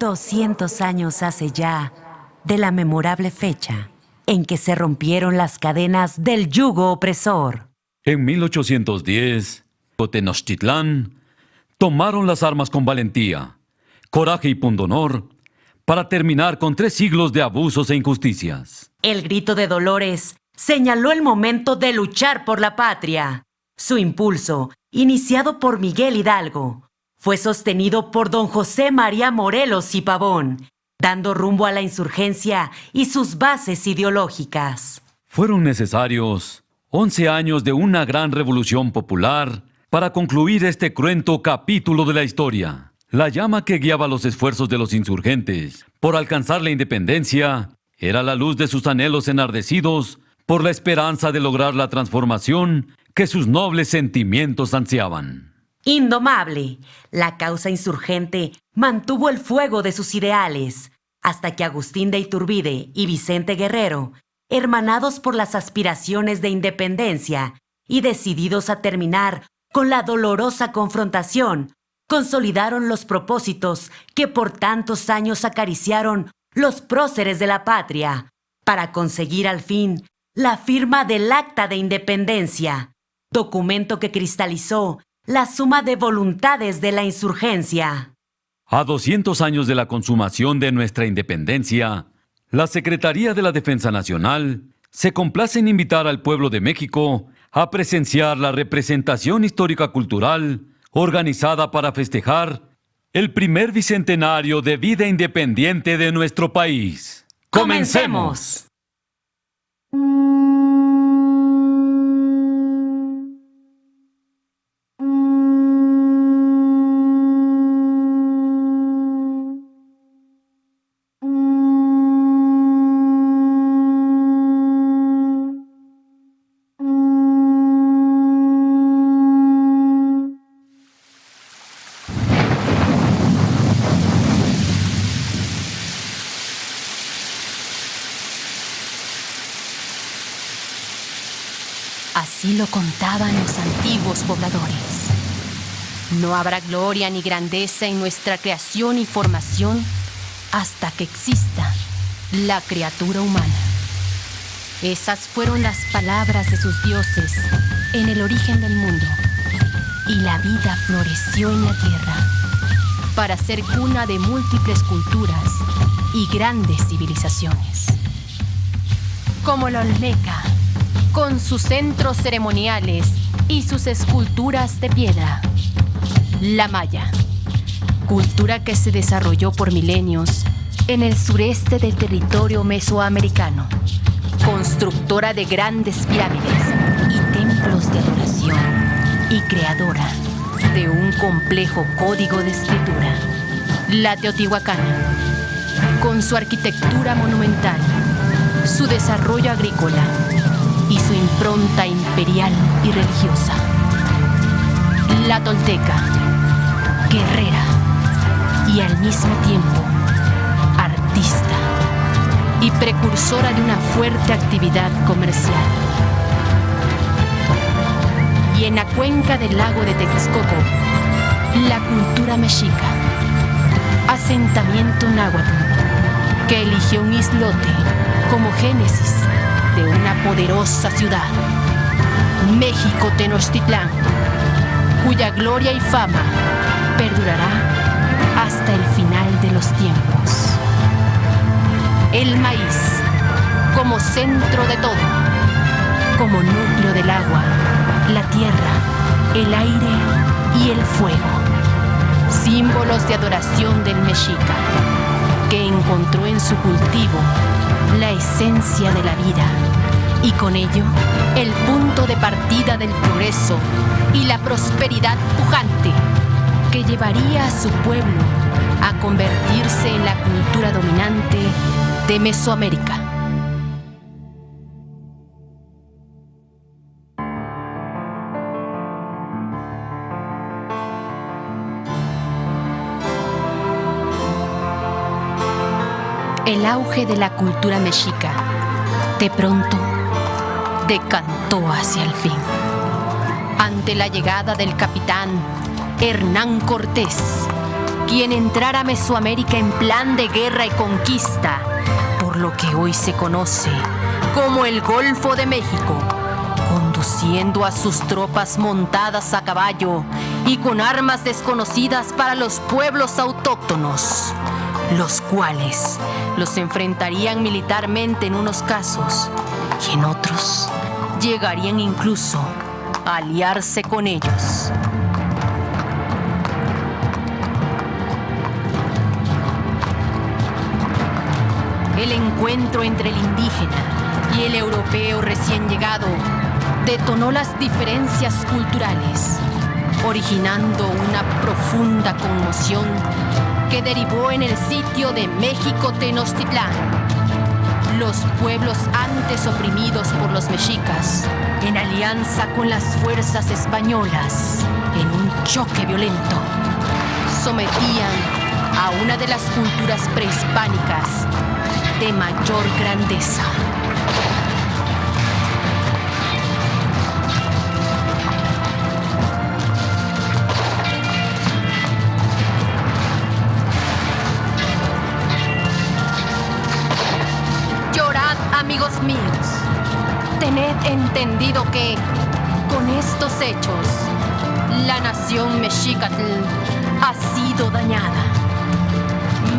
200 años hace ya de la memorable fecha en que se rompieron las cadenas del yugo opresor. En 1810, Tenochtitlán tomaron las armas con valentía, coraje y pundonor para terminar con tres siglos de abusos e injusticias. El grito de Dolores señaló el momento de luchar por la patria. Su impulso, iniciado por Miguel Hidalgo, fue sostenido por don José María Morelos y Pavón, dando rumbo a la insurgencia y sus bases ideológicas. Fueron necesarios 11 años de una gran revolución popular para concluir este cruento capítulo de la historia. La llama que guiaba los esfuerzos de los insurgentes por alcanzar la independencia era la luz de sus anhelos enardecidos por la esperanza de lograr la transformación que sus nobles sentimientos ansiaban. Indomable, la causa insurgente mantuvo el fuego de sus ideales, hasta que Agustín de Iturbide y Vicente Guerrero, hermanados por las aspiraciones de independencia y decididos a terminar con la dolorosa confrontación, consolidaron los propósitos que por tantos años acariciaron los próceres de la patria, para conseguir al fin la firma del Acta de Independencia, documento que cristalizó la suma de voluntades de la insurgencia. A 200 años de la consumación de nuestra independencia, la Secretaría de la Defensa Nacional se complace en invitar al pueblo de México a presenciar la representación histórica cultural organizada para festejar el primer bicentenario de vida independiente de nuestro país. ¡Comencemos! No habrá gloria ni grandeza en nuestra creación y formación hasta que exista la criatura humana. Esas fueron las palabras de sus dioses en el origen del mundo. Y la vida floreció en la tierra para ser cuna de múltiples culturas y grandes civilizaciones. Como la Olmeca, con sus centros ceremoniales y sus esculturas de piedra. La Maya, cultura que se desarrolló por milenios en el sureste del territorio mesoamericano, constructora de grandes pirámides y templos de adoración y creadora de un complejo código de escritura. La Teotihuacana, con su arquitectura monumental, su desarrollo agrícola y su impronta imperial y religiosa. La tolteca, guerrera y al mismo tiempo artista y precursora de una fuerte actividad comercial. Y en la cuenca del lago de Texcoco, la cultura mexica, asentamiento náhuatl, que eligió un islote como génesis de una poderosa ciudad, México Tenochtitlán, cuya gloria y fama perdurará hasta el final de los tiempos. El maíz como centro de todo, como núcleo del agua, la tierra, el aire y el fuego, símbolos de adoración del mexica, que encontró en su cultivo la esencia de la vida y con ello el punto de partida del progreso y la prosperidad pujante que llevaría a su pueblo a convertirse en la cultura dominante de Mesoamérica. El auge de la cultura mexica, de pronto, decantó hacia el fin. Ante la llegada del capitán Hernán Cortés, quien entrara a Mesoamérica en plan de guerra y conquista, por lo que hoy se conoce como el Golfo de México, conduciendo a sus tropas montadas a caballo y con armas desconocidas para los pueblos autóctonos, los cuales los enfrentarían militarmente en unos casos y en otros llegarían incluso a aliarse con ellos. Encuentro entre el indígena y el europeo recién llegado detonó las diferencias culturales, originando una profunda conmoción que derivó en el sitio de México Tenochtitlán. Los pueblos antes oprimidos por los mexicas, en alianza con las fuerzas españolas, en un choque violento, sometían a una de las culturas prehispánicas de mayor grandeza. Llorad, amigos míos. Tened entendido que, con estos hechos, la nación mexicatl ha sido dañada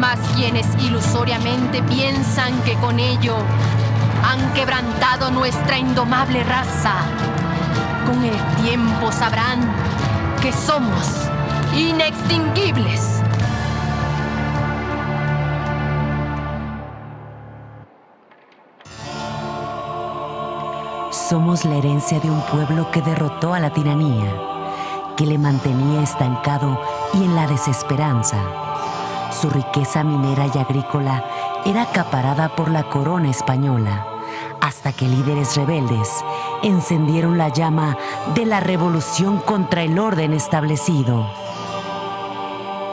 más quienes ilusoriamente piensan que con ello han quebrantado nuestra indomable raza. Con el tiempo sabrán que somos inextinguibles. Somos la herencia de un pueblo que derrotó a la tiranía, que le mantenía estancado y en la desesperanza. Su riqueza minera y agrícola era acaparada por la corona española, hasta que líderes rebeldes encendieron la llama de la revolución contra el orden establecido.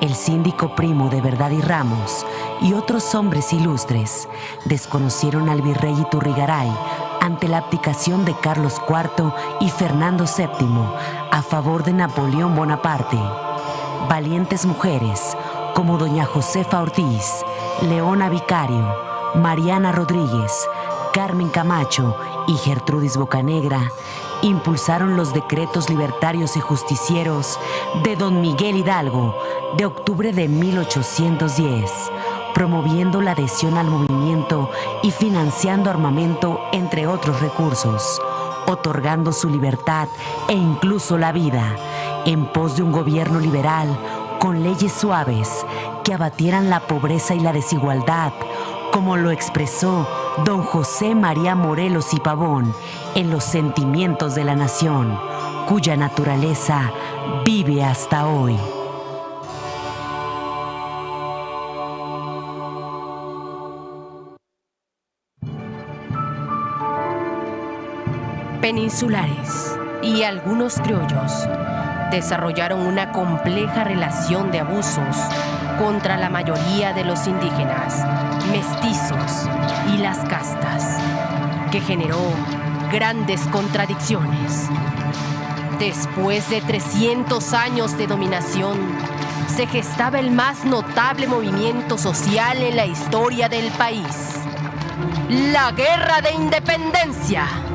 El síndico primo de Verdad y Ramos y otros hombres ilustres desconocieron al virrey Iturrigaray ante la abdicación de Carlos IV y Fernando VII a favor de Napoleón Bonaparte. Valientes mujeres como doña Josefa Ortiz, Leona Vicario, Mariana Rodríguez, Carmen Camacho y Gertrudis Bocanegra impulsaron los decretos libertarios y justicieros de don Miguel Hidalgo de octubre de 1810, promoviendo la adhesión al movimiento y financiando armamento, entre otros recursos, otorgando su libertad e incluso la vida, en pos de un gobierno liberal con leyes suaves que abatieran la pobreza y la desigualdad, como lo expresó don José María Morelos y Pavón en Los Sentimientos de la Nación, cuya naturaleza vive hasta hoy. Peninsulares y algunos criollos desarrollaron una compleja relación de abusos contra la mayoría de los indígenas, mestizos y las castas, que generó grandes contradicciones. Después de 300 años de dominación, se gestaba el más notable movimiento social en la historia del país, la Guerra de Independencia.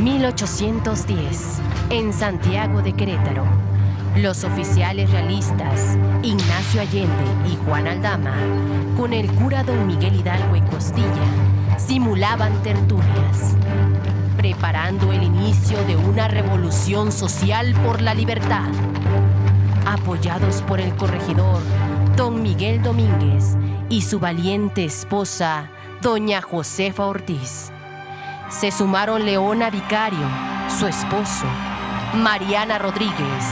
...1810... ...en Santiago de Querétaro... ...los oficiales realistas... ...Ignacio Allende y Juan Aldama... ...con el cura don Miguel Hidalgo y Costilla... ...simulaban tertulias... ...preparando el inicio de una revolución social por la libertad... ...apoyados por el corregidor... ...don Miguel Domínguez... ...y su valiente esposa... ...doña Josefa Ortiz se sumaron Leona Vicario, su esposo, Mariana Rodríguez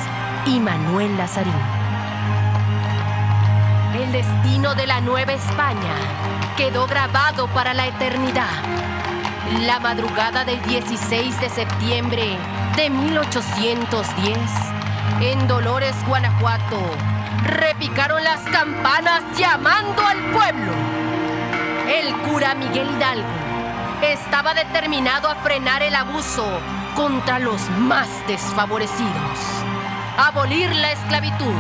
y Manuel Lazarín. El destino de la Nueva España quedó grabado para la eternidad. La madrugada del 16 de septiembre de 1810, en Dolores, Guanajuato, repicaron las campanas llamando al pueblo. El cura Miguel Hidalgo estaba determinado a frenar el abuso contra los más desfavorecidos, abolir la esclavitud,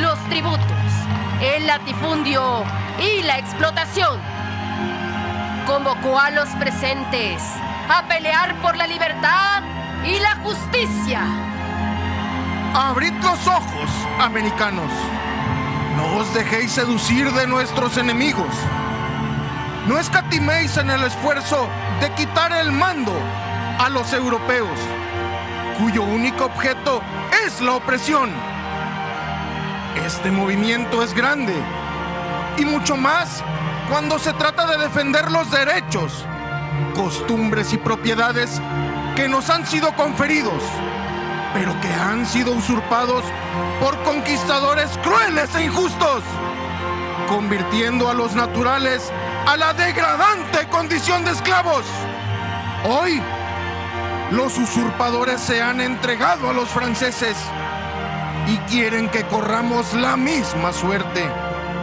los tributos, el latifundio y la explotación. Convocó a los presentes a pelear por la libertad y la justicia. Abrid los ojos, americanos. No os dejéis seducir de nuestros enemigos. No escatiméis en el esfuerzo de quitar el mando a los europeos, cuyo único objeto es la opresión. Este movimiento es grande y mucho más cuando se trata de defender los derechos, costumbres y propiedades que nos han sido conferidos, pero que han sido usurpados por conquistadores crueles e injustos, convirtiendo a los naturales a la degradante condición de esclavos. Hoy, los usurpadores se han entregado a los franceses y quieren que corramos la misma suerte.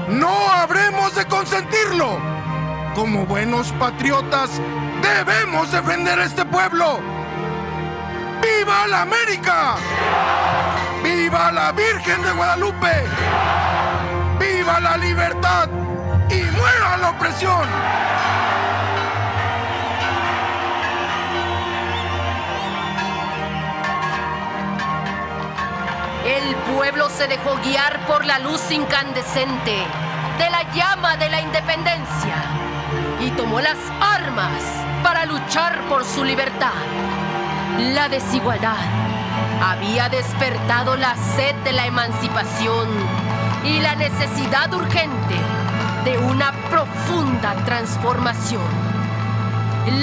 No habremos de consentirlo. Como buenos patriotas, debemos defender este pueblo. ¡Viva la América! ¡Viva la Virgen de Guadalupe! ¡Viva la libertad! ¡Y muera la opresión! El pueblo se dejó guiar por la luz incandescente de la llama de la independencia y tomó las armas para luchar por su libertad. La desigualdad había despertado la sed de la emancipación y la necesidad urgente de una profunda transformación.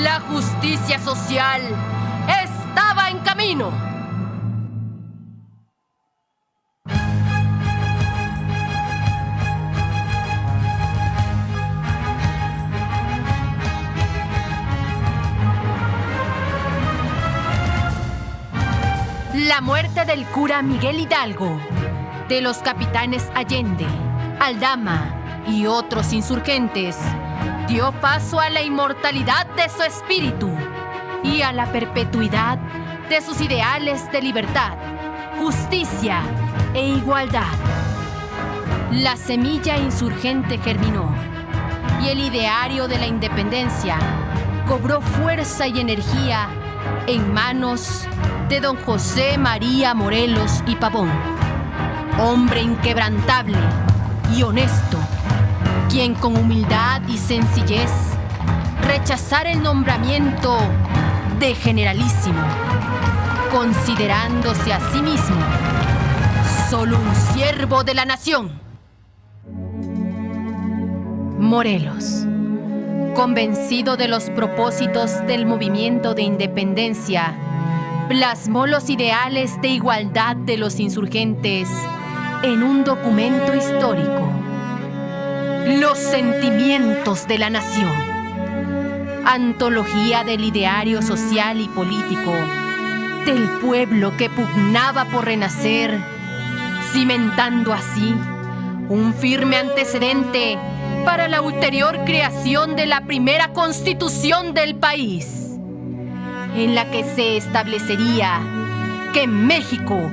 La justicia social estaba en camino. La muerte del cura Miguel Hidalgo, de los capitanes Allende, Aldama y otros insurgentes dio paso a la inmortalidad de su espíritu y a la perpetuidad de sus ideales de libertad, justicia e igualdad. La semilla insurgente germinó y el ideario de la independencia cobró fuerza y energía en manos de don José María Morelos y Pavón, hombre inquebrantable y honesto, quien con humildad y sencillez rechazara el nombramiento de generalísimo, considerándose a sí mismo solo un siervo de la nación. Morelos, convencido de los propósitos del movimiento de independencia, plasmó los ideales de igualdad de los insurgentes en un documento histórico. Los sentimientos de la nación. Antología del ideario social y político del pueblo que pugnaba por renacer, cimentando así un firme antecedente para la ulterior creación de la primera constitución del país en la que se establecería que México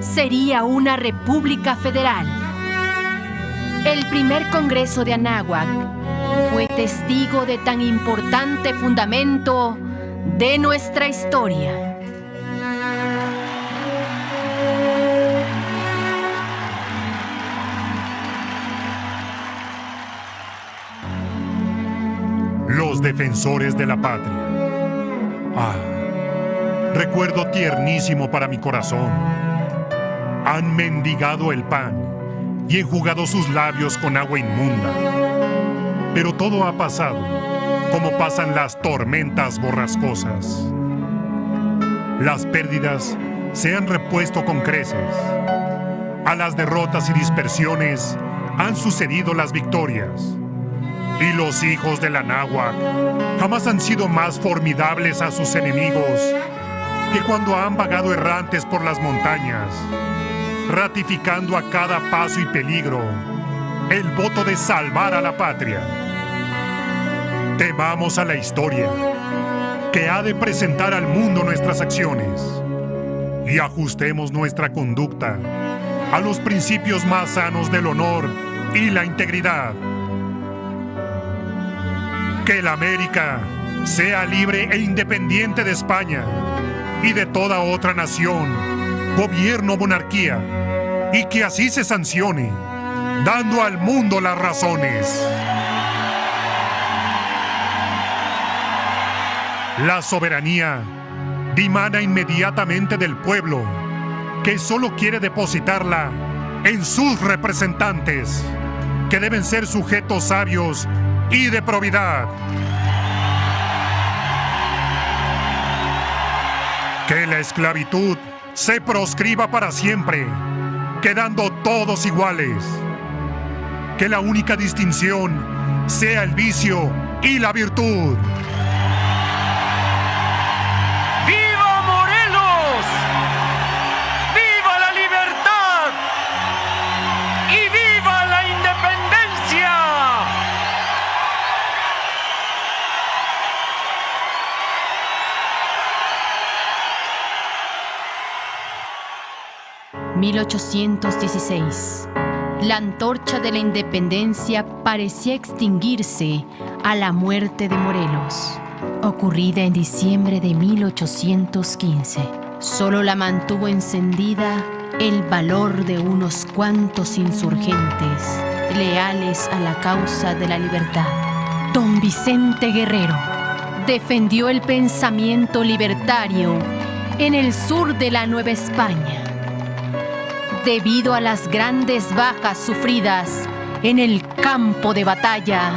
sería una república federal. El primer Congreso de Anáhuac fue testigo de tan importante fundamento de nuestra historia. Los defensores de la patria. Ah, recuerdo tiernísimo para mi corazón. Han mendigado el pan y enjugado sus labios con agua inmunda. Pero todo ha pasado como pasan las tormentas borrascosas. Las pérdidas se han repuesto con creces. A las derrotas y dispersiones han sucedido las victorias. Y los hijos de la jamás han sido más formidables a sus enemigos que cuando han vagado errantes por las montañas, ratificando a cada paso y peligro el voto de salvar a la patria. Temamos a la historia, que ha de presentar al mundo nuestras acciones, y ajustemos nuestra conducta a los principios más sanos del honor y la integridad. Que la América sea libre e independiente de España y de toda otra nación, gobierno o monarquía, y que así se sancione, dando al mundo las razones. La soberanía dimana inmediatamente del pueblo, que solo quiere depositarla en sus representantes, que deben ser sujetos sabios y de probidad. Que la esclavitud se proscriba para siempre, quedando todos iguales. Que la única distinción sea el vicio y la virtud. ...1816... La antorcha de la independencia parecía extinguirse a la muerte de Morelos, ocurrida en diciembre de 1815. Solo la mantuvo encendida el valor de unos cuantos insurgentes leales a la causa de la libertad. Don Vicente Guerrero defendió el pensamiento libertario en el sur de la Nueva España debido a las grandes bajas sufridas en el campo de batalla.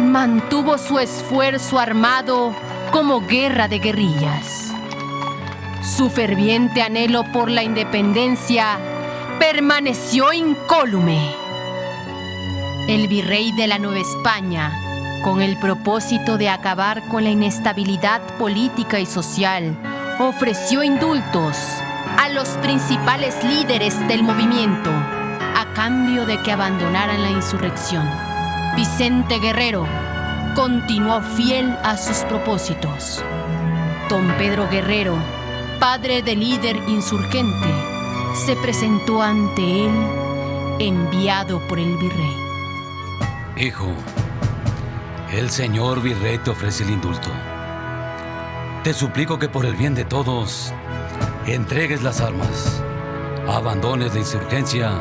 Mantuvo su esfuerzo armado como guerra de guerrillas. Su ferviente anhelo por la independencia permaneció incólume. El virrey de la Nueva España, con el propósito de acabar con la inestabilidad política y social, ofreció indultos los principales líderes del movimiento a cambio de que abandonaran la insurrección. Vicente Guerrero continuó fiel a sus propósitos. Don Pedro Guerrero, padre del líder insurgente, se presentó ante él enviado por el virrey. Hijo, el señor virrey te ofrece el indulto. Te suplico que por el bien de todos entregues las armas, abandones la insurgencia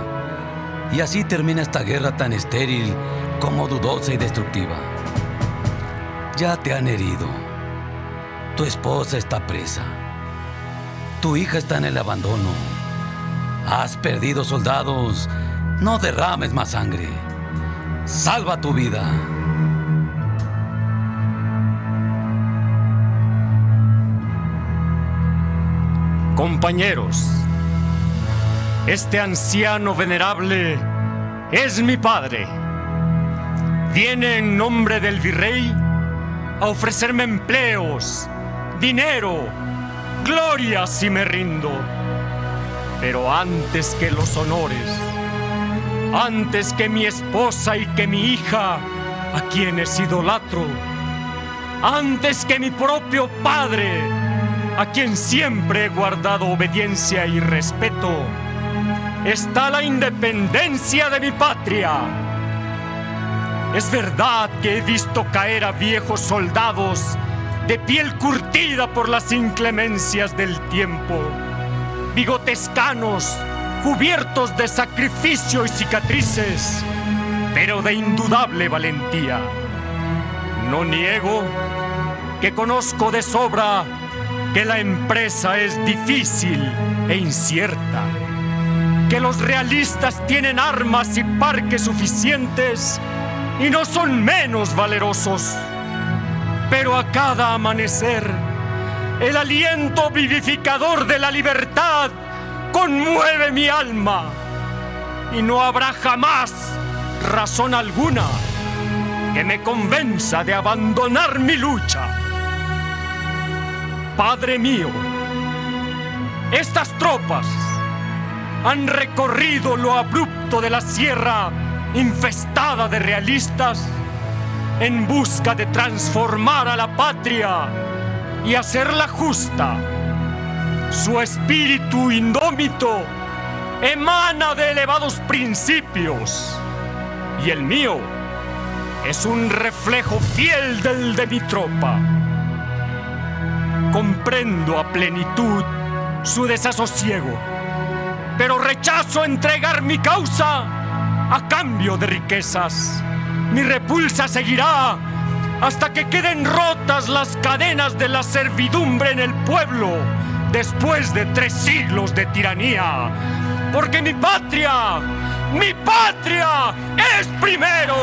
y así termina esta guerra tan estéril como dudosa y destructiva. Ya te han herido. Tu esposa está presa. Tu hija está en el abandono. Has perdido soldados. No derrames más sangre. Salva tu vida. Compañeros, este anciano venerable es mi padre. Viene en nombre del virrey a ofrecerme empleos, dinero, gloria si me rindo. Pero antes que los honores, antes que mi esposa y que mi hija, a quienes idolatro, antes que mi propio padre, a quien siempre he guardado obediencia y respeto, está la independencia de mi patria. Es verdad que he visto caer a viejos soldados de piel curtida por las inclemencias del tiempo, bigotes canos, cubiertos de sacrificio y cicatrices, pero de indudable valentía. No niego que conozco de sobra que la empresa es difícil e incierta, que los realistas tienen armas y parques suficientes y no son menos valerosos. Pero a cada amanecer, el aliento vivificador de la libertad conmueve mi alma y no habrá jamás razón alguna que me convenza de abandonar mi lucha. Padre mío, estas tropas han recorrido lo abrupto de la sierra infestada de realistas en busca de transformar a la patria y hacerla justa. Su espíritu indómito emana de elevados principios y el mío es un reflejo fiel del de mi tropa. Comprendo a plenitud su desasosiego, pero rechazo entregar mi causa a cambio de riquezas. Mi repulsa seguirá hasta que queden rotas las cadenas de la servidumbre en el pueblo después de tres siglos de tiranía. Porque mi patria, mi patria es primero.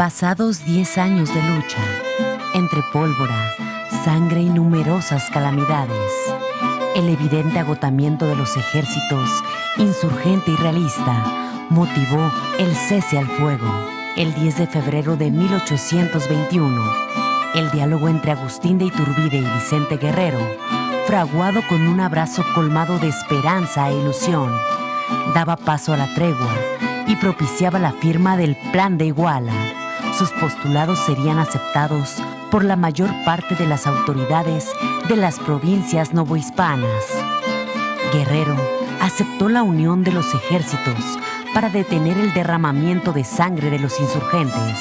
Pasados 10 años de lucha, entre pólvora, sangre y numerosas calamidades, el evidente agotamiento de los ejércitos, insurgente y realista, motivó el cese al fuego. El 10 de febrero de 1821, el diálogo entre Agustín de Iturbide y Vicente Guerrero, fraguado con un abrazo colmado de esperanza e ilusión, daba paso a la tregua y propiciaba la firma del Plan de Iguala sus postulados serían aceptados por la mayor parte de las autoridades de las provincias novohispanas. Guerrero aceptó la unión de los ejércitos para detener el derramamiento de sangre de los insurgentes.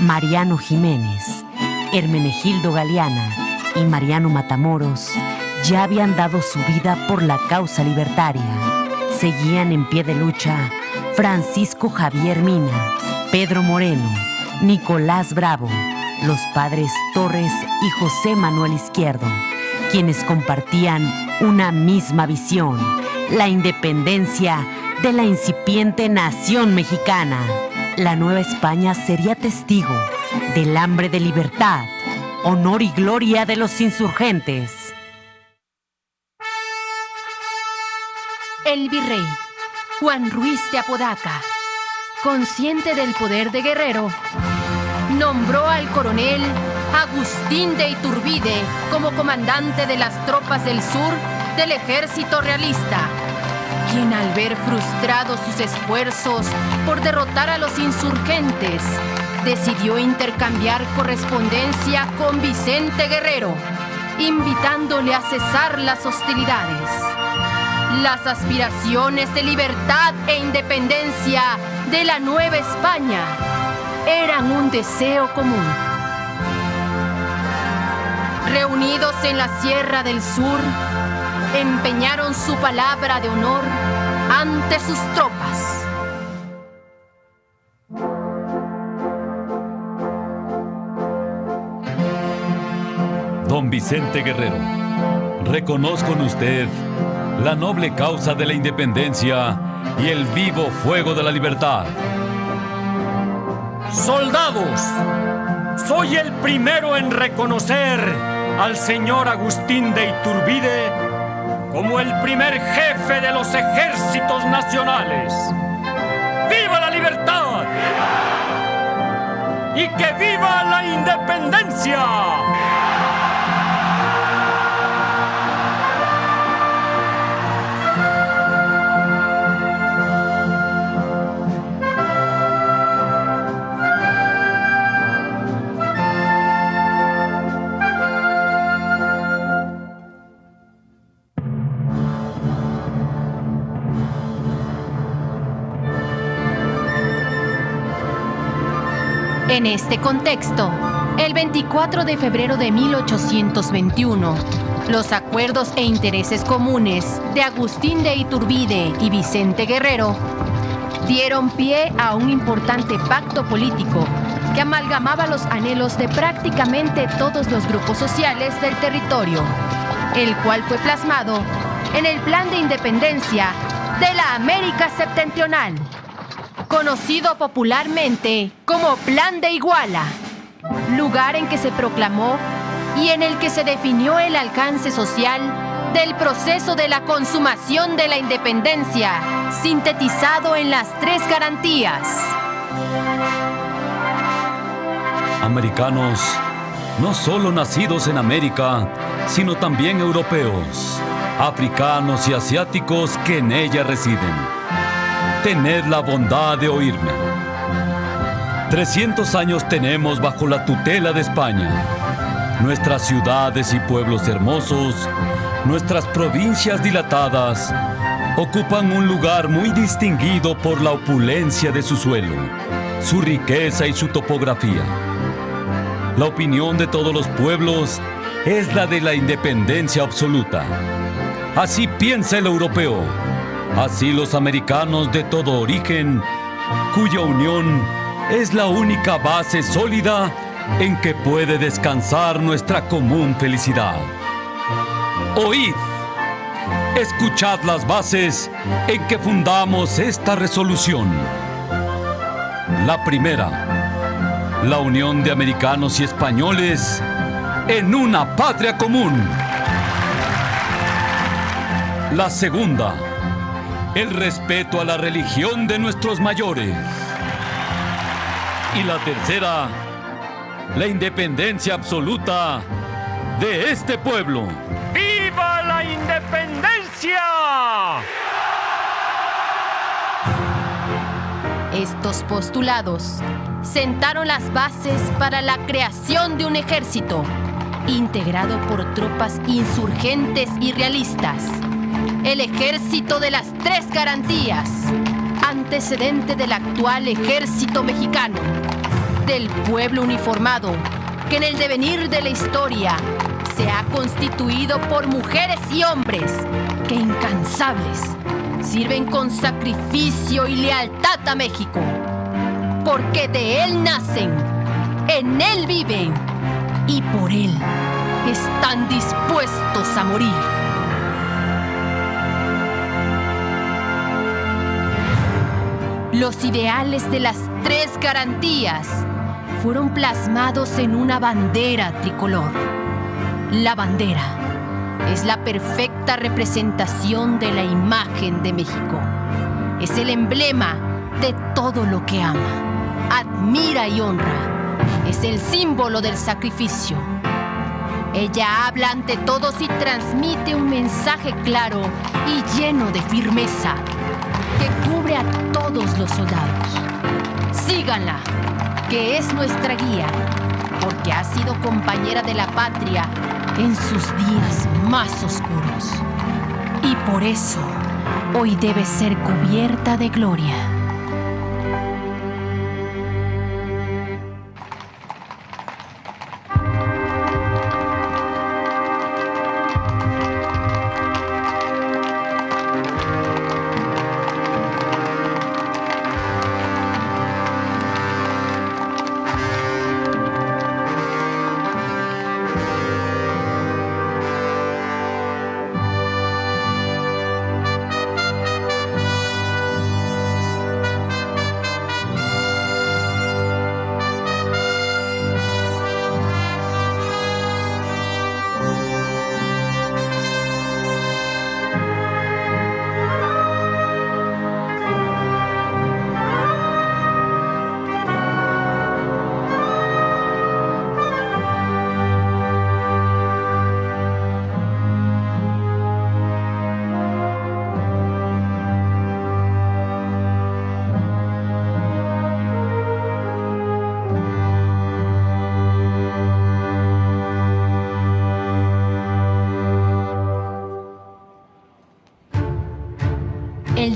Mariano Jiménez, Hermenegildo Galeana y Mariano Matamoros ya habían dado su vida por la causa libertaria. Seguían en pie de lucha Francisco Javier Mina, Pedro Moreno, Nicolás Bravo, los padres Torres y José Manuel Izquierdo, quienes compartían una misma visión, la independencia de la incipiente nación mexicana. La Nueva España sería testigo del hambre de libertad, honor y gloria de los insurgentes. El virrey, Juan Ruiz de Apodaca, consciente del poder de Guerrero, nombró al coronel Agustín de Iturbide como comandante de las tropas del sur del ejército realista, quien al ver frustrados sus esfuerzos por derrotar a los insurgentes, decidió intercambiar correspondencia con Vicente Guerrero, invitándole a cesar las hostilidades. Las aspiraciones de libertad e independencia de la Nueva España eran un deseo común. Reunidos en la Sierra del Sur, empeñaron su palabra de honor ante sus tropas. Don Vicente Guerrero, reconozco en usted la noble causa de la independencia y el vivo fuego de la libertad. Soldados, soy el primero en reconocer al señor Agustín de Iturbide como el primer jefe de los ejércitos nacionales. ¡Viva la libertad! ¡Y que viva la independencia! En este contexto, el 24 de febrero de 1821, los acuerdos e intereses comunes de Agustín de Iturbide y Vicente Guerrero dieron pie a un importante pacto político que amalgamaba los anhelos de prácticamente todos los grupos sociales del territorio, el cual fue plasmado en el Plan de Independencia de la América Septentrional conocido popularmente como Plan de Iguala. lugar en que se proclamó y en el que se definió el alcance social del proceso de la consumación de la independencia, sintetizado en las tres garantías. Americanos, no solo nacidos en América, sino también europeos, africanos y asiáticos que en ella residen. Tened la bondad de oírme. 300 años tenemos bajo la tutela de España. Nuestras ciudades y pueblos hermosos, nuestras provincias dilatadas, ocupan un lugar muy distinguido por la opulencia de su suelo, su riqueza y su topografía. La opinión de todos los pueblos es la de la independencia absoluta. Así piensa el europeo, así los americanos de todo origen, cuya unión es la única base sólida en que puede descansar nuestra común felicidad. Oíd, escuchad las bases en que fundamos esta resolución. La primera, la unión de americanos y españoles en una patria común. La segunda, el respeto a la religión de nuestros mayores. Y la tercera, la independencia absoluta de este pueblo. ¡Viva la independencia! Estos postulados sentaron las bases para la creación de un ejército integrado por tropas insurgentes y realistas. El ejército de las tres garantías, antecedente del actual ejército mexicano, del pueblo uniformado, que en el devenir de la historia se ha constituido por mujeres y hombres que incansables sirven con sacrificio y lealtad a México, porque de él nacen, en él viven y por él están dispuestos a morir. Los ideales de las tres garantías fueron plasmados en una bandera tricolor. La bandera es la perfecta representación de la imagen de México. Es el emblema de todo lo que ama, admira y honra. Es el símbolo del sacrificio. Ella habla ante todos y transmite un mensaje claro y lleno de firmeza que cubre a todos los soldados. Síganla, que es nuestra guía, porque ha sido compañera de la patria en sus días más oscuros. Y por eso hoy debe ser cubierta de gloria.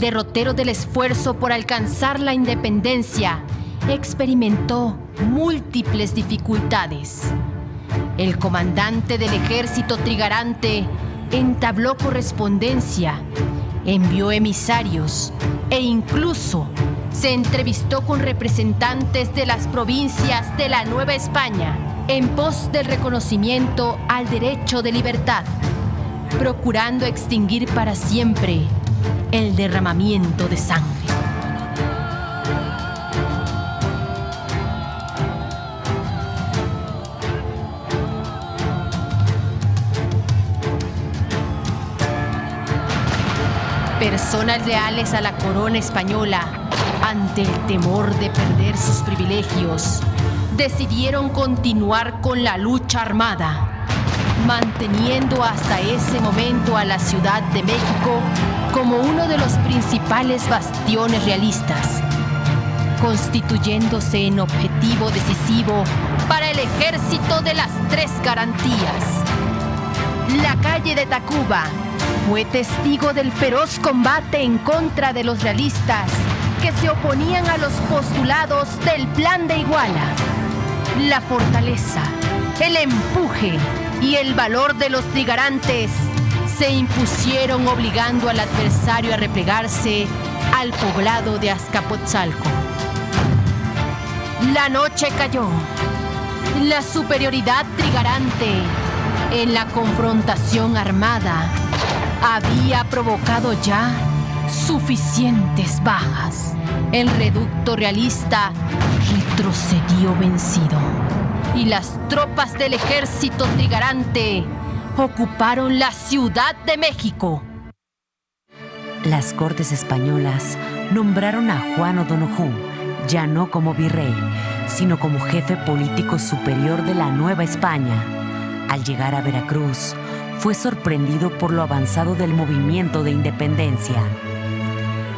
Derrotero del esfuerzo por alcanzar la independencia experimentó múltiples dificultades. El comandante del ejército trigarante entabló correspondencia, envió emisarios e incluso se entrevistó con representantes de las provincias de la Nueva España en pos del reconocimiento al derecho de libertad, procurando extinguir para siempre el derramamiento de sangre. Personas leales a la corona española, ante el temor de perder sus privilegios, decidieron continuar con la lucha armada, manteniendo hasta ese momento a la Ciudad de México como uno de los principales bastiones realistas, constituyéndose en objetivo decisivo para el ejército de las tres garantías. La calle de Tacuba fue testigo del feroz combate en contra de los realistas que se oponían a los postulados del plan de Iguala. La fortaleza, el empuje y el valor de los trigarantes se impusieron obligando al adversario a replegarse al poblado de Azcapotzalco. La noche cayó. La superioridad trigarante en la confrontación armada había provocado ya suficientes bajas. El reducto realista retrocedió vencido y las tropas del ejército trigarante ocuparon la Ciudad de México. Las cortes españolas nombraron a Juan O'Donoghue ya no como virrey, sino como jefe político superior de la Nueva España. Al llegar a Veracruz, fue sorprendido por lo avanzado del movimiento de independencia.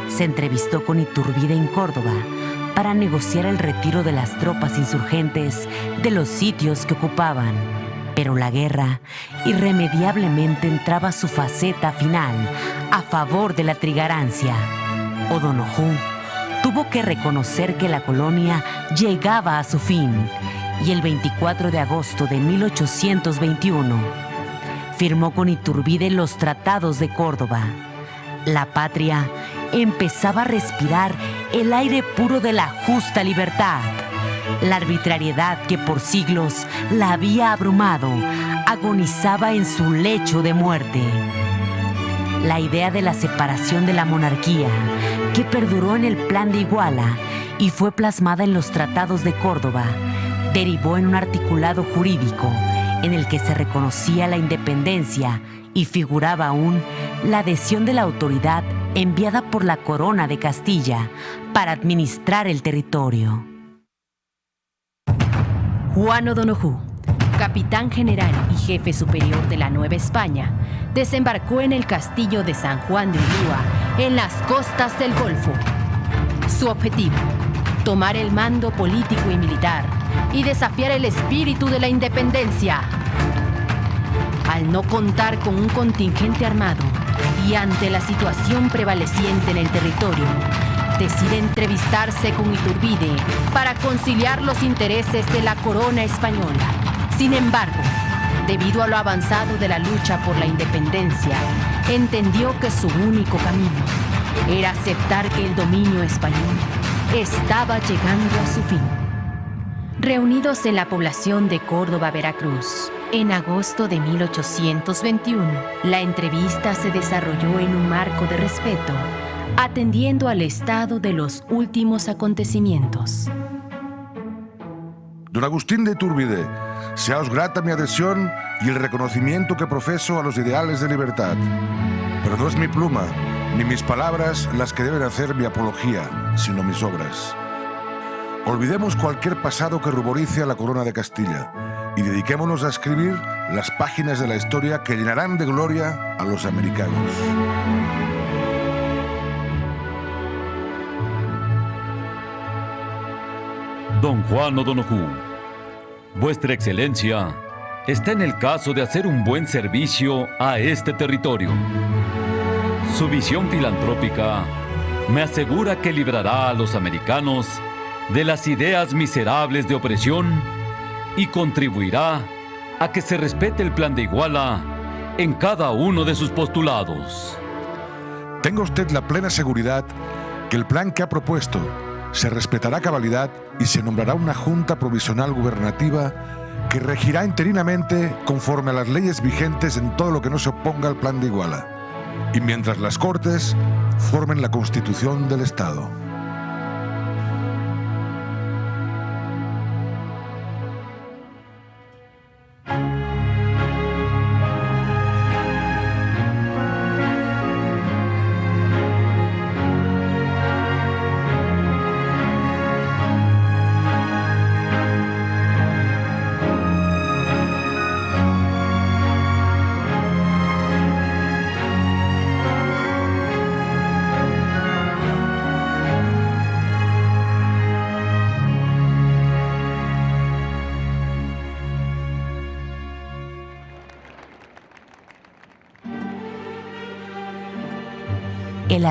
Se entrevistó con Iturbide en Córdoba para negociar el retiro de las tropas insurgentes de los sitios que ocupaban. Pero la guerra irremediablemente entraba a su faceta final a favor de la trigarancia. O'Donoghue tuvo que reconocer que la colonia llegaba a su fin y el 24 de agosto de 1821 firmó con Iturbide los tratados de Córdoba. La patria empezaba a respirar el aire puro de la justa libertad. La arbitrariedad que por siglos la había abrumado agonizaba en su lecho de muerte. La idea de la separación de la monarquía, que perduró en el plan de Iguala y fue plasmada en los tratados de Córdoba, derivó en un articulado jurídico en el que se reconocía la independencia y figuraba aún la adhesión de la autoridad enviada por la corona de Castilla para administrar el territorio. Juan O'Donoghue, capitán general y jefe superior de la Nueva España, desembarcó en el castillo de San Juan de Ulúa, en las costas del Golfo. Su objetivo, tomar el mando político y militar y desafiar el espíritu de la independencia. Al no contar con un contingente armado y ante la situación prevaleciente en el territorio, decide entrevistarse con Iturbide para conciliar los intereses de la corona española. Sin embargo, debido a lo avanzado de la lucha por la independencia, entendió que su único camino era aceptar que el dominio español estaba llegando a su fin. Reunidos en la población de Córdoba, Veracruz, en agosto de 1821, la entrevista se desarrolló en un marco de respeto, atendiendo al estado de los últimos acontecimientos. Don Agustín de Iturbide, seaos grata mi adhesión y el reconocimiento que profeso a los ideales de libertad. Pero no es mi pluma, ni mis palabras las que deben hacer mi apología, sino mis obras. Olvidemos cualquier pasado que ruborice a la corona de Castilla y dediquémonos a escribir las páginas de la historia que llenarán de gloria a los americanos. Don Juan O'Donoghue, Vuestra Excelencia está en el caso de hacer un buen servicio a este territorio. Su visión filantrópica me asegura que librará a los americanos de las ideas miserables de opresión y contribuirá a que se respete el plan de Iguala en cada uno de sus postulados. Tenga usted la plena seguridad que el plan que ha propuesto se respetará cabalidad y se nombrará una junta provisional gubernativa que regirá interinamente conforme a las leyes vigentes en todo lo que no se oponga al plan de Iguala, y mientras las Cortes formen la Constitución del Estado.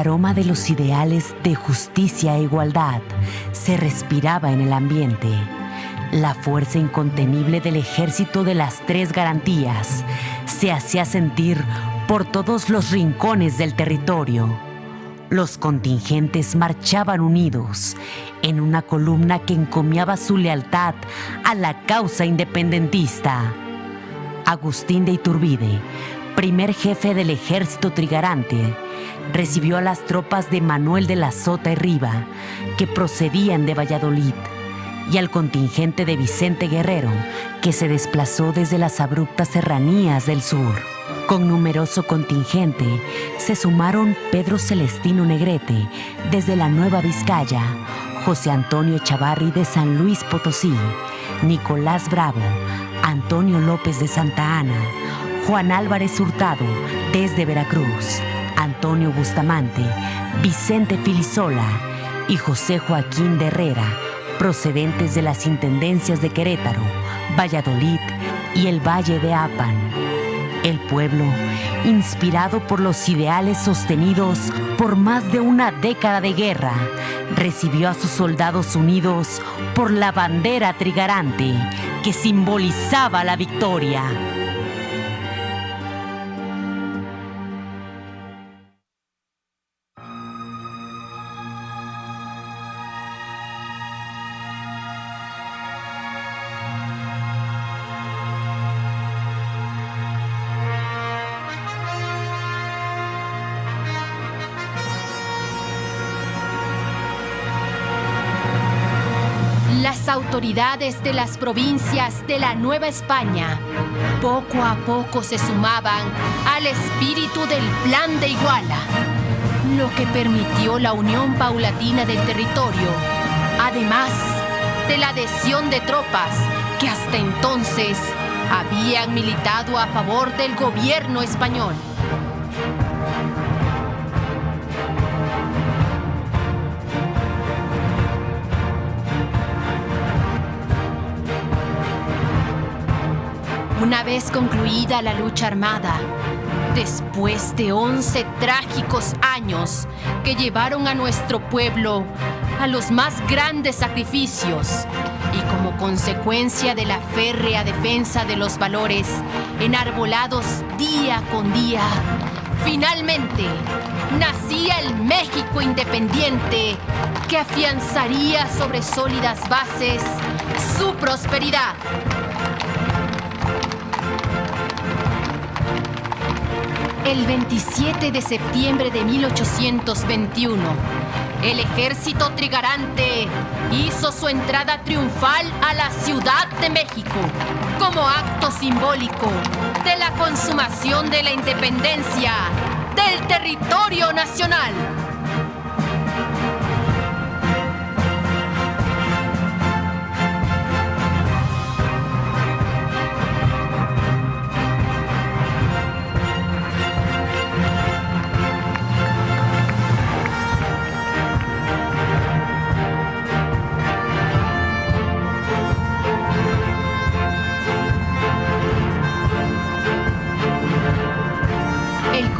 Aroma de los ideales de justicia e igualdad se respiraba en el ambiente. La fuerza incontenible del ejército de las tres garantías se hacía sentir por todos los rincones del territorio. Los contingentes marchaban unidos en una columna que encomiaba su lealtad a la causa independentista. Agustín de Iturbide, primer jefe del ejército trigarante, recibió a las tropas de Manuel de la Sota y Riva, que procedían de Valladolid, y al contingente de Vicente Guerrero, que se desplazó desde las abruptas serranías del sur. Con numeroso contingente se sumaron Pedro Celestino Negrete desde la Nueva Vizcaya, José Antonio Echavarri de San Luis Potosí, Nicolás Bravo, Antonio López de Santa Ana, Juan Álvarez Hurtado desde Veracruz, Antonio Bustamante, Vicente Filisola y José Joaquín de Herrera, procedentes de las intendencias de Querétaro, Valladolid y el Valle de Apan. El pueblo, inspirado por los ideales sostenidos por más de una década de guerra, recibió a sus soldados unidos por la bandera trigarante que simbolizaba la victoria. Autoridades de las provincias de la Nueva España poco a poco se sumaban al espíritu del Plan de Iguala, lo que permitió la unión paulatina del territorio, además de la adhesión de tropas que hasta entonces habían militado a favor del gobierno español. Una vez concluida la lucha armada, después de 11 trágicos años que llevaron a nuestro pueblo a los más grandes sacrificios y como consecuencia de la férrea defensa de los valores enarbolados día con día, finalmente nacía el México independiente que afianzaría sobre sólidas bases su prosperidad. El 27 de septiembre de 1821, el ejército trigarante hizo su entrada triunfal a la Ciudad de México como acto simbólico de la consumación de la independencia del territorio nacional.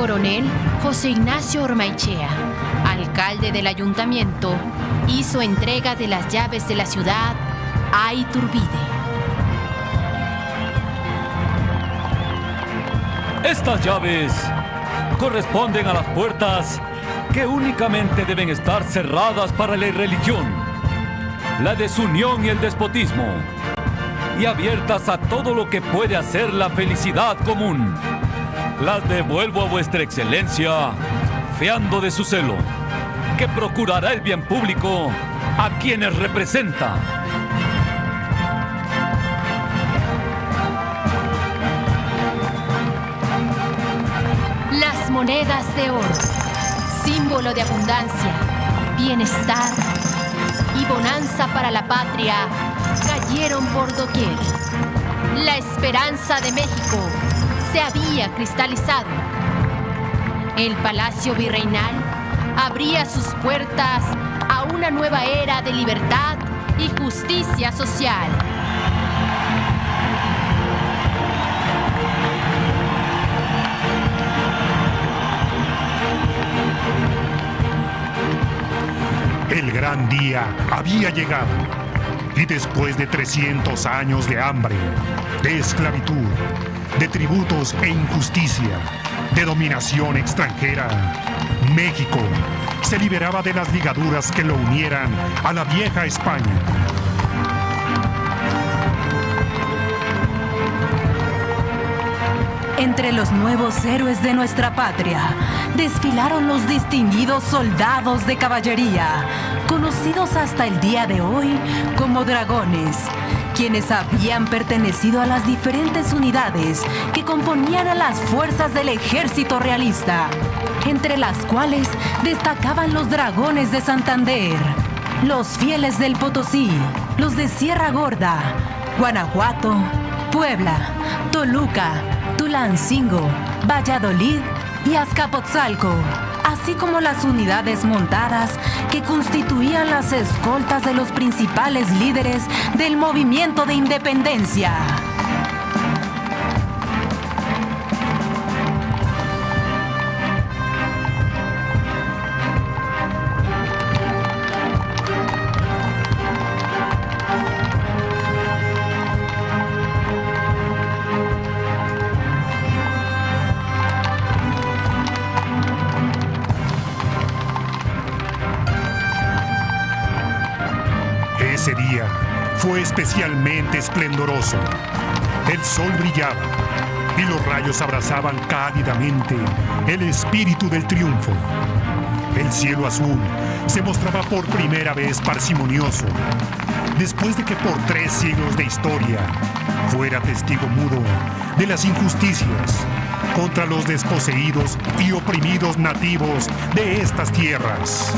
Coronel José Ignacio Ormaichea, alcalde del ayuntamiento, hizo entrega de las llaves de la ciudad a Iturbide. Estas llaves corresponden a las puertas que únicamente deben estar cerradas para la irreligión, la desunión y el despotismo, y abiertas a todo lo que puede hacer la felicidad común. Las devuelvo a vuestra excelencia, fiando de su celo, que procurará el bien público a quienes representa. Las monedas de oro, símbolo de abundancia, bienestar y bonanza para la patria, cayeron por doquier. La esperanza de México se había cristalizado. El Palacio Virreinal abría sus puertas a una nueva era de libertad y justicia social. gran día había llegado. Y después de 300 años de hambre, de esclavitud, de tributos e injusticia, de dominación extranjera, México se liberaba de las ligaduras que lo unieran a la vieja España. Entre los nuevos héroes de nuestra patria desfilaron los distinguidos soldados de caballería, conocidos hasta el día de hoy como dragones, quienes habían pertenecido a las diferentes unidades que componían a las fuerzas del ejército realista, entre las cuales destacaban los dragones de Santander, los fieles del Potosí, los de Sierra Gorda, Guanajuato, Puebla, Toluca, Tulancingo, Valladolid y Azcapotzalco, así como las unidades montadas que constituían las escoltas de los principales líderes del movimiento de independencia. Especialmente esplendoroso. El sol brillaba y los rayos abrazaban cálidamente el espíritu del triunfo. El cielo azul se mostraba por primera vez parsimonioso, después de que por tres siglos de historia fuera testigo mudo de las injusticias contra los desposeídos y oprimidos nativos de estas tierras.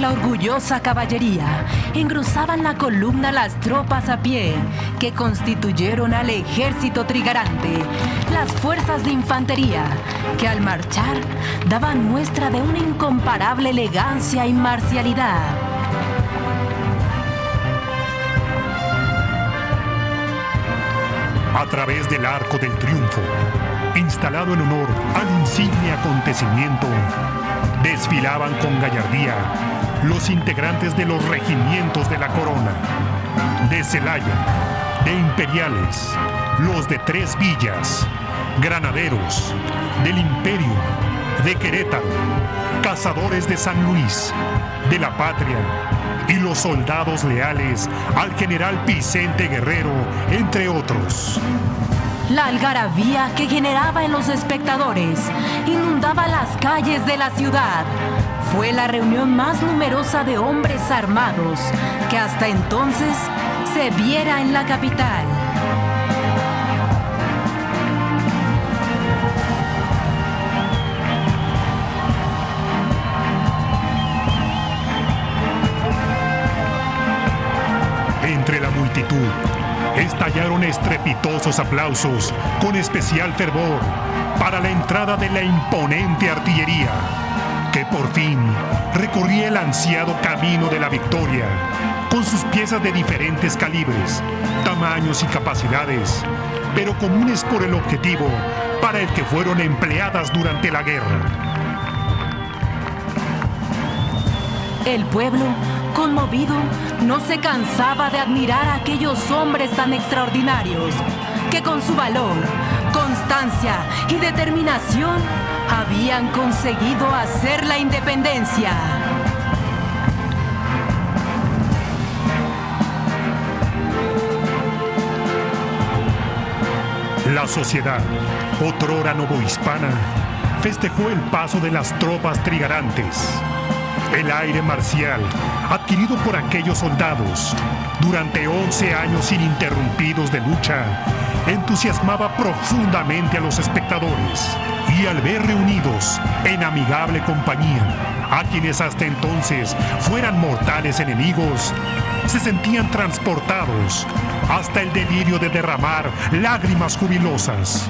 La orgullosa caballería, engrosaban la columna las tropas a pie, que constituyeron al ejército trigarante, las fuerzas de infantería, que al marchar daban muestra de una incomparable elegancia y marcialidad. a través del Arco del Triunfo, instalado en honor al insigne acontecimiento, desfilaban con gallardía los integrantes de los regimientos de la corona, de Celaya, de Imperiales, los de Tres Villas, Granaderos, del Imperio, de Querétaro, Cazadores de San Luis, de la Patria y los soldados leales al general Vicente Guerrero, entre otros. La algarabía que generaba en los espectadores inundaba las calles de la ciudad. Fue la reunión más numerosa de hombres armados que hasta entonces se viera en la capital. Entre la multitud estallaron estrepitosos aplausos con especial fervor para la entrada de la imponente artillería, que por fin recorría el ansiado camino de la victoria, con sus piezas de diferentes calibres, tamaños y capacidades, pero comunes por el objetivo para el que fueron empleadas durante la guerra. El pueblo, conmovido, no se cansaba de admirar a aquellos hombres tan extraordinarios que con su valor, constancia y determinación habían conseguido hacer la independencia. La sociedad, otrora novohispana, festejó el paso de las tropas trigarantes. El aire marcial, adquirido por aquellos soldados durante 11 años ininterrumpidos de lucha, entusiasmaba profundamente a los espectadores y al ver reunidos en amigable compañía a quienes hasta entonces fueran mortales enemigos, se sentían transportados hasta el delirio de derramar lágrimas jubilosas.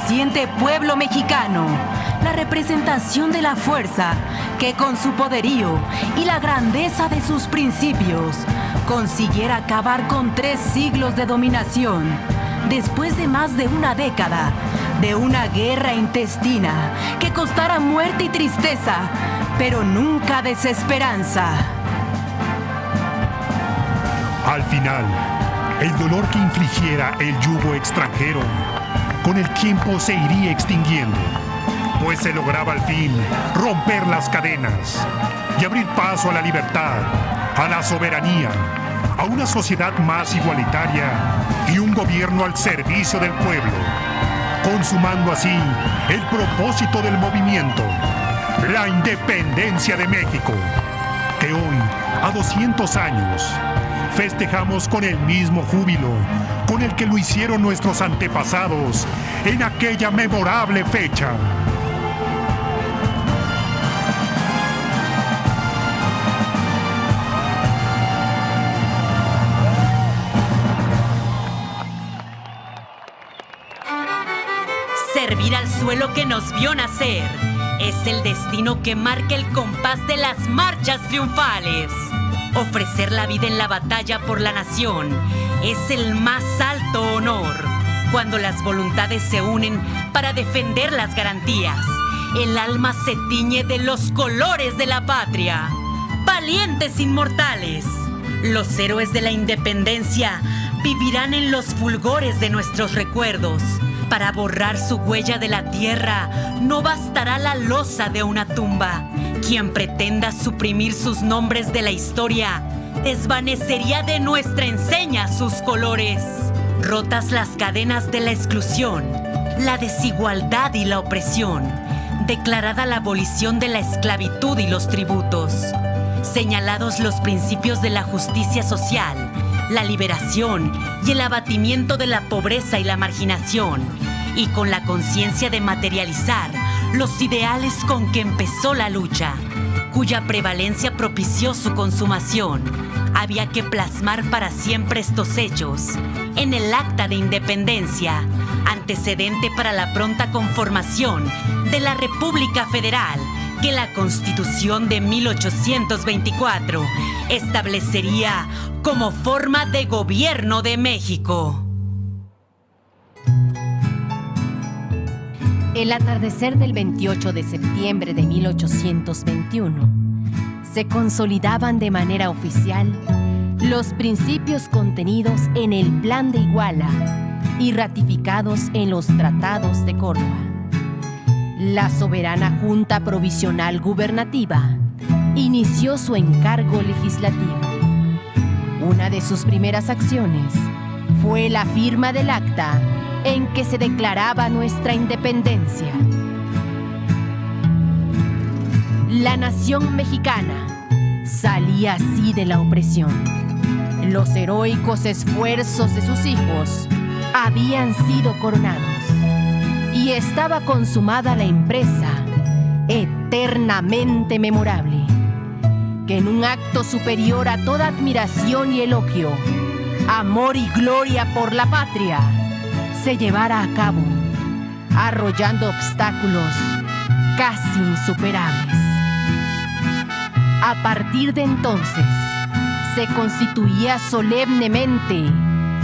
Naciente pueblo mexicano, la representación de la fuerza que con su poderío y la grandeza de sus principios consiguiera acabar con tres siglos de dominación, después de más de una década de una guerra intestina que costara muerte y tristeza, pero nunca desesperanza. Al final, el dolor que infligiera el yugo extranjero, con el tiempo se iría extinguiendo, pues se lograba al fin romper las cadenas y abrir paso a la libertad, a la soberanía, a una sociedad más igualitaria y un gobierno al servicio del pueblo, consumando así el propósito del movimiento, la independencia de México, que hoy, a 200 años, festejamos con el mismo júbilo con el que lo hicieron nuestros antepasados en aquella memorable fecha. Servir al suelo que nos vio nacer es el destino que marca el compás de las marchas triunfales. Ofrecer la vida en la batalla por la nación es el más alto honor. Cuando las voluntades se unen para defender las garantías, el alma se tiñe de los colores de la patria. Valientes inmortales, los héroes de la independencia vivirán en los fulgores de nuestros recuerdos. Para borrar su huella de la tierra, no bastará la losa de una tumba. Quien pretenda suprimir sus nombres de la historia, desvanecería de nuestra enseña sus colores. Rotas las cadenas de la exclusión, la desigualdad y la opresión, declarada la abolición de la esclavitud y los tributos, señalados los principios de la justicia social, la liberación y el abatimiento de la pobreza y la marginación, y con la conciencia de materializar los ideales con que empezó la lucha, cuya prevalencia propició su consumación, había que plasmar para siempre estos hechos en el Acta de Independencia, antecedente para la pronta conformación de la República Federal que la Constitución de 1824 establecería como forma de gobierno de México. El atardecer del 28 de septiembre de 1821 se consolidaban de manera oficial los principios contenidos en el Plan de Iguala y ratificados en los tratados de Córdoba. La soberana Junta Provisional Gubernativa inició su encargo legislativo. Una de sus primeras acciones fue la firma del acta en que se declaraba nuestra independencia. La nación mexicana salía así de la opresión. Los heroicos esfuerzos de sus hijos habían sido coronados y estaba consumada la empresa eternamente memorable, que en un acto superior a toda admiración y elogio, amor y gloria por la patria, se llevara a cabo, arrollando obstáculos casi insuperables. A partir de entonces, se constituía solemnemente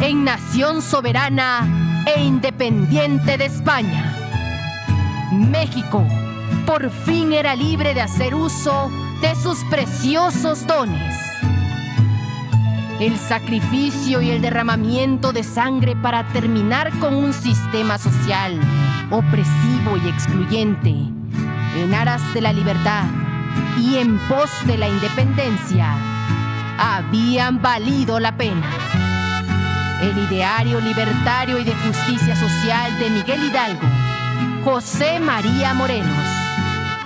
en nación soberana e independiente de España. México por fin era libre de hacer uso de sus preciosos dones el sacrificio y el derramamiento de sangre para terminar con un sistema social opresivo y excluyente, en aras de la libertad y en pos de la independencia, habían valido la pena. El ideario libertario y de justicia social de Miguel Hidalgo, José María Morelos,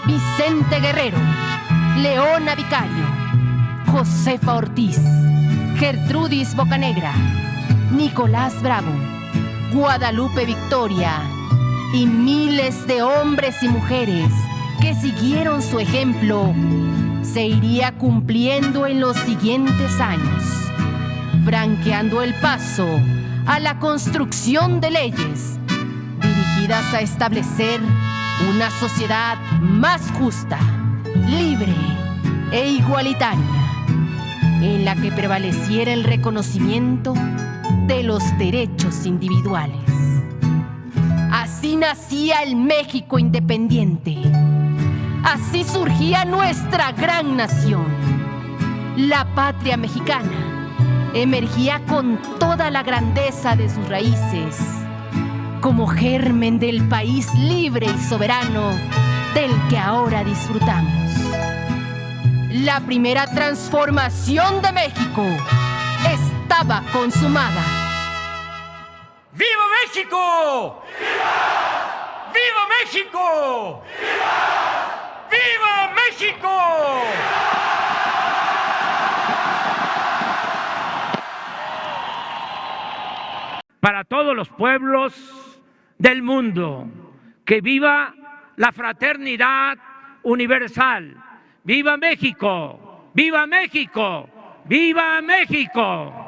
Vicente Guerrero, Leona Vicario, Josefa Ortiz, Gertrudis Bocanegra, Nicolás Bravo, Guadalupe Victoria y miles de hombres y mujeres que siguieron su ejemplo se iría cumpliendo en los siguientes años, franqueando el paso a la construcción de leyes dirigidas a establecer una sociedad más justa, libre e igualitaria, en la que prevaleciera el reconocimiento de los derechos individuales. Así nacía el México independiente. Así surgía nuestra gran nación. La patria mexicana emergía con toda la grandeza de sus raíces, como germen del país libre y soberano del que ahora disfrutamos. La primera transformación de México estaba consumada. ¡Viva México! ¡Viva! ¡Viva México! ¡Viva! ¡Viva México! Para todos los pueblos del mundo. Que viva la fraternidad universal. ¡Viva México! ¡Viva México! ¡Viva México!